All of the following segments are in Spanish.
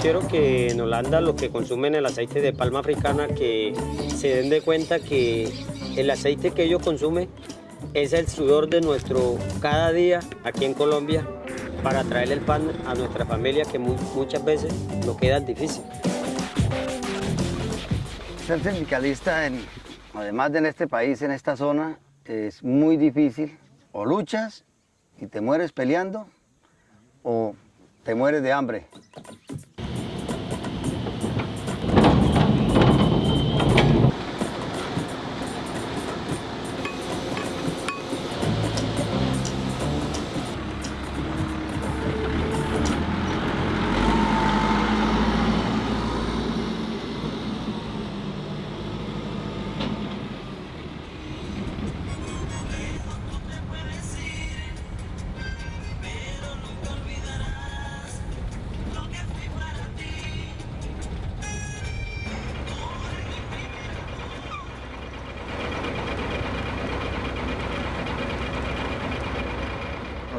quiero que en Holanda los que consumen el aceite de palma africana que se den de cuenta que el aceite que ellos consumen es el sudor de nuestro cada día aquí en Colombia para traer el pan a nuestra familia que muchas veces nos queda difícil. Ser sindicalista, además de en este país, en esta zona, es muy difícil. O luchas y te mueres peleando o te mueres de hambre.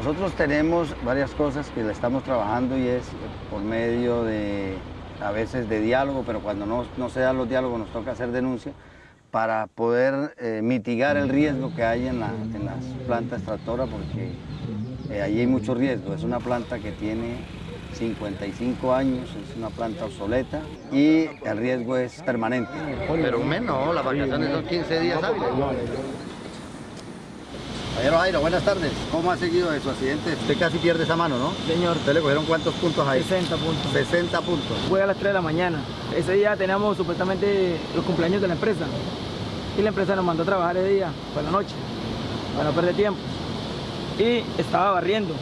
Nosotros tenemos varias cosas que le estamos trabajando y es por medio de, a veces de diálogo, pero cuando no, no se dan los diálogos nos toca hacer denuncia para poder eh, mitigar el riesgo que hay en, las plantas extractoras porque eh, allí hay mucho riesgo. Es una planta que tiene 55 años, es una planta obsoleta y el riesgo es permanente. Pero no, las vacaciones son 15 días hábiles. Caballero Jairo, buenas tardes. ¿Cómo ha seguido de su accidente? Usted casi pierde esa mano, ¿no? Señor. ¿Usted le cogieron cuántos puntos ahí? 60 puntos. 60 puntos. Fue a las 3 de la mañana. Ese día teníamos supuestamente los cumpleaños de la empresa. Y la empresa nos mandó a trabajar ese día, por la noche, para no perder tiempo. Y estaba barriendo.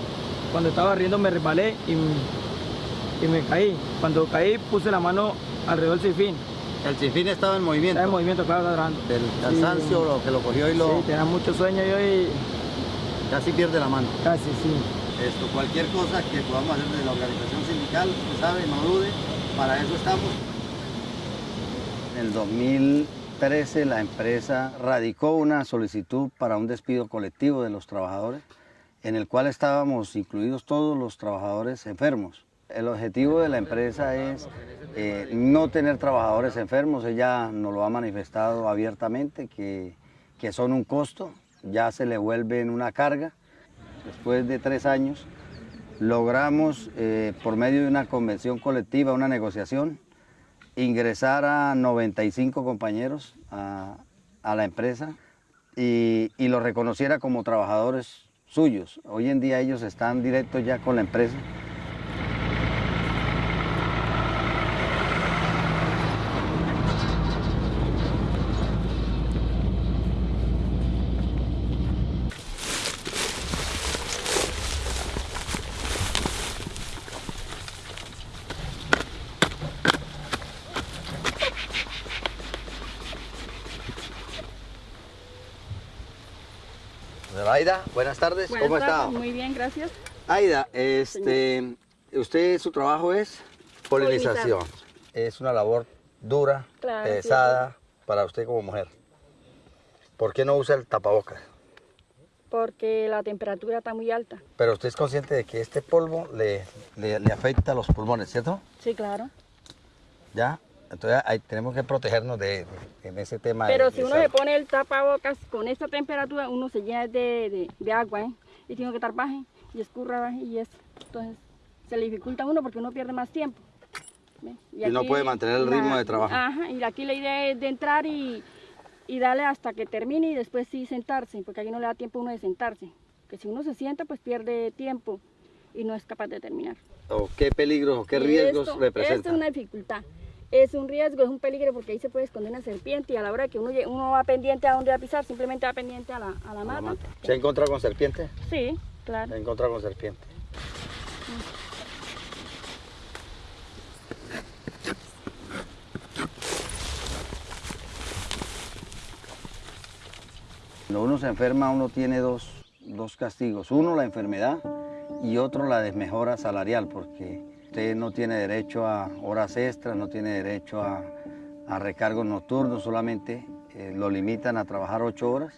Cuando estaba barriendo me resbalé y, y me caí. Cuando caí puse la mano alrededor del sifín. El sinfín estaba en movimiento. Estaba en movimiento, claro, trabajando. Del cansancio, lo que lo cogió y lo... Sí, tenía mucho sueño yo y... Casi pierde la mano. Casi, sí. Esto, cualquier cosa que podamos hacer de la organización sindical, usted sabe, no dude, para eso estamos. En el 2013 la empresa radicó una solicitud para un despido colectivo de los trabajadores, en el cual estábamos incluidos todos los trabajadores enfermos. El objetivo de la empresa es eh, no tener trabajadores enfermos, ella nos lo ha manifestado abiertamente, que, que son un costo, ya se le vuelven una carga. Después de tres años logramos, eh, por medio de una convención colectiva, una negociación, ingresar a 95 compañeros a, a la empresa y, y los reconociera como trabajadores suyos. Hoy en día ellos están directos ya con la empresa. Aida, buenas tardes, buenas ¿cómo tardes, está? Muy bien, gracias. Aida, este, usted, su trabajo es polinización. Es una labor dura, Claro, pesada para usted como mujer. ¿Por qué no usa el tapabocas? Porque la temperatura está muy alta. Pero usted es consciente de que este polvo le, le, le afecta a los pulmones, ¿cierto? Sí, claro. ¿Ya? Entonces ahí tenemos que protegernos de, en ese tema. de- Pero si de uno esa- se pone el tapabocas con esta temperatura, uno se llena de, de- de agua, ¿eh? Y tiene que estar baje y escurra baje y eso. Entonces se le dificulta a uno porque uno pierde más tiempo. ¿ve? Y no puede mantener el ritmo de trabajo. Ajá, y aquí la idea es de entrar y, y darle hasta que termine y después sí sentarse, porque aquí no le da tiempo a uno de sentarse. Que si uno se sienta, pues pierde tiempo y no es capaz de terminar. ¿O qué peligros o qué Y riesgos esto- representa? Esto es una dificultad. Es un riesgo, es un peligro porque ahí se puede esconder una serpiente y a la hora que uno, uno va pendiente a dónde va a pisar, simplemente va pendiente a la, a la A la mata. ¿Se ha encontrado con serpiente? Sí, Se claro. ha encontrado con serpiente. Cuando uno se enferma, uno tiene dos, dos castigos. Uno, la enfermedad y otro, la desmejora salarial, porque usted no tiene derecho a horas extras, no tiene derecho a, recargos nocturnos, solamente eh, lo limitan a trabajar ocho horas.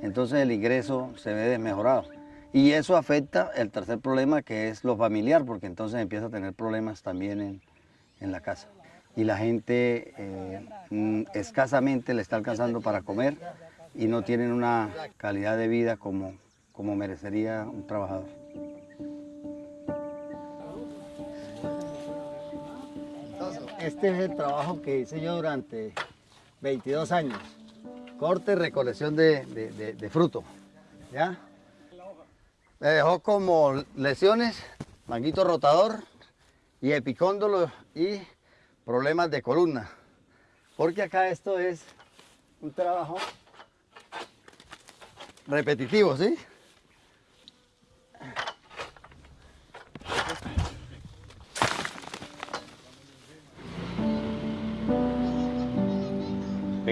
Entonces el ingreso se ve desmejorado. Y eso afecta el tercer problema, que es lo familiar, porque entonces empieza a tener problemas también en, en la casa. Y la gente eh, mm, escasamente le está alcanzando para comer y no tienen una calidad de vida como, como merecería un trabajador. Este es el trabajo que hice yo durante 22 años. Corte y recolección de, de- fruto. ¿Ya? Me dejó como lesiones, manguito rotador y epicóndolo y problemas de columna. Porque acá esto es un trabajo repetitivo, ¿sí?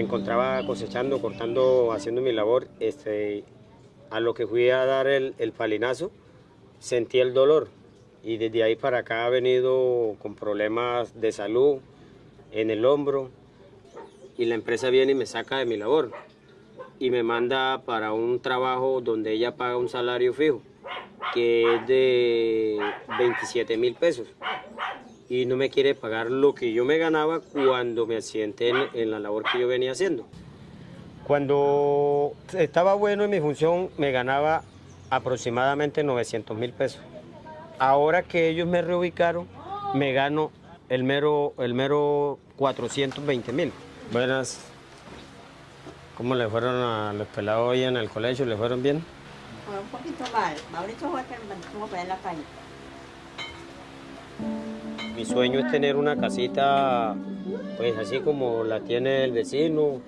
Me encontraba cosechando, cortando, haciendo mi labor. Este, a lo que fui a dar el, el palinazo, sentí el dolor. Y desde ahí para acá he venido con problemas de salud en el hombro. Y la empresa viene y me saca de mi labor. Y me manda para un trabajo donde ella paga un salario fijo, que es de 27 mil pesos y no me quiere pagar lo que yo me ganaba cuando me accidenté en, en la labor que yo venía haciendo. Cuando estaba bueno en mi función me ganaba aproximadamente 900 mil pesos. Ahora que ellos me reubicaron, me gano el mero, el mero 420 mil. Buenas. ¿Cómo le fueron a los pelados hoy en el colegio? ¿Le fueron bien? Fue un poquito mal. Mauricio fue que me tuvo en la calle. Mi sueño es tener una casita, pues así como la tiene el vecino.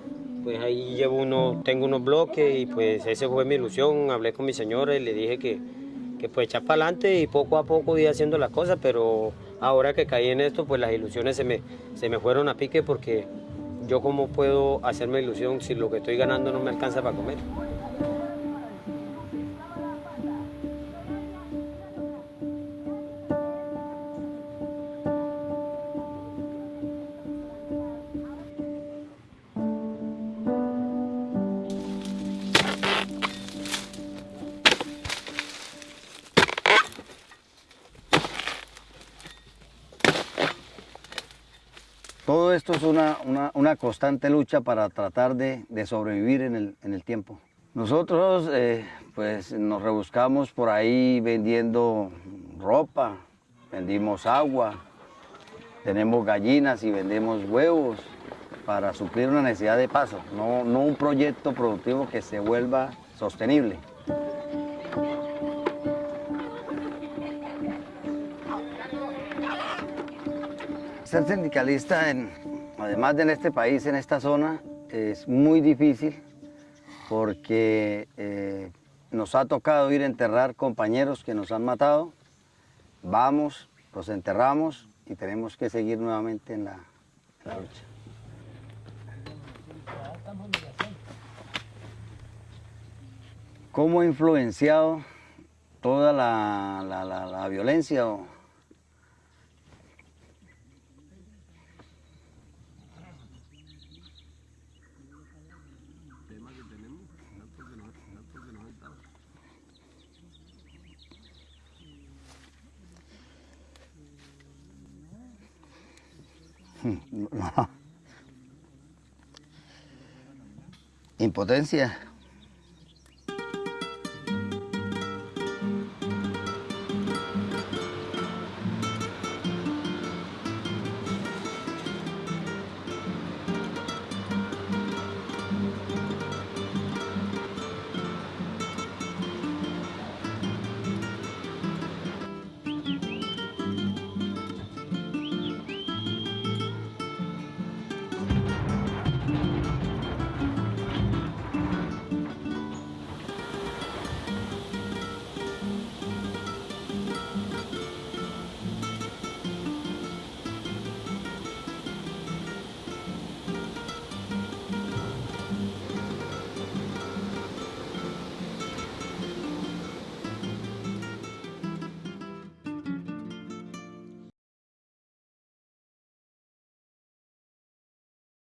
Pues ahí llevo uno, tengo unos bloques y pues esa fue mi ilusión. Hablé con mi señora y le dije que, que pues echar para adelante y poco a poco ir haciendo las cosas, pero ahora que caí en esto, pues las ilusiones se me, se me fueron a pique porque yo cómo puedo hacerme ilusión si lo que estoy ganando no me alcanza para comer. Esto es una, una- constante lucha para tratar de, de sobrevivir en el, en el tiempo. Nosotros eh, pues nos rebuscamos por ahí vendiendo ropa, vendimos agua, tenemos gallinas y vendemos huevos para suplir una necesidad de paso, no, no un proyecto productivo que se vuelva sostenible. Ser sindicalista, en- además de en este país, en esta zona, es muy difícil porque eh, nos ha tocado ir a enterrar compañeros que nos han matado. Vamos, los enterramos y tenemos que seguir nuevamente en la, lucha. ¿Cómo ha influenciado toda la, violencia? Impotencia.